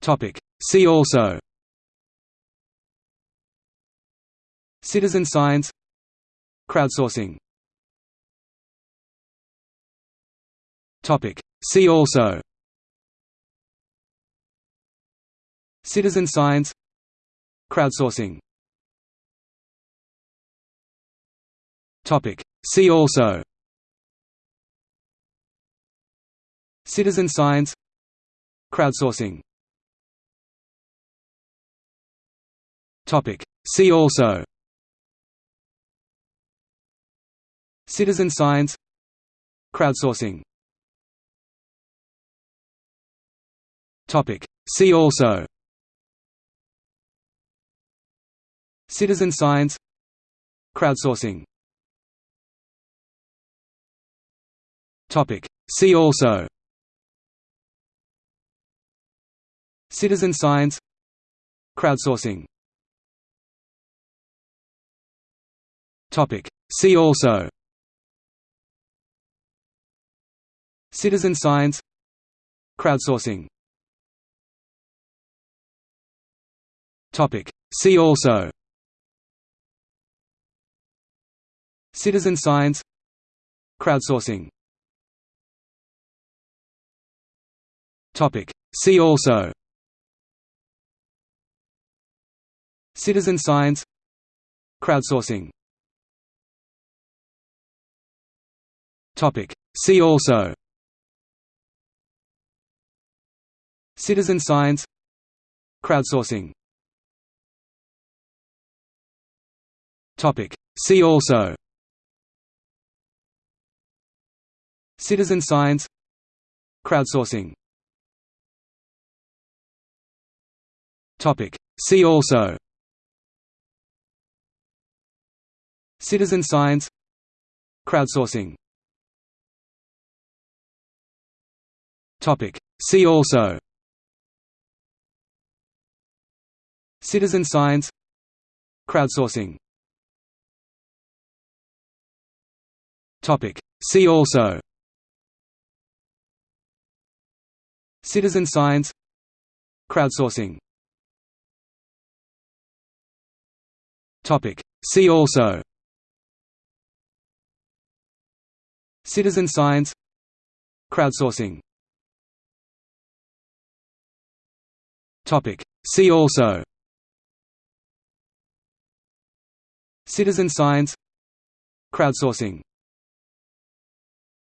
Topic. See also. Citizen science. Crowdsourcing. Topic. See also. Citizen science. Crowdsourcing. Topic. See also. Citizen science. Crowdsourcing Topic, see also Citizen science Crowdsourcing Topic. See also Citizen science Crowdsourcing Topic. See also Citizen science Crowdsourcing Topic. See also. Citizen science. Crowdsourcing. Topic. See also. Citizen science. Crowdsourcing. Topic. See also. Citizen science. Crowdsourcing Topic, see also Citizen science Crowdsourcing Topic. See also Citizen science Crowdsourcing Topic. See also Citizen science Crowdsourcing Topic. See also. Citizen science. Crowdsourcing. Topic. See also. Citizen science. Crowdsourcing. Topic. See also. Citizen science. Crowdsourcing See also Citizen science Crowdsourcing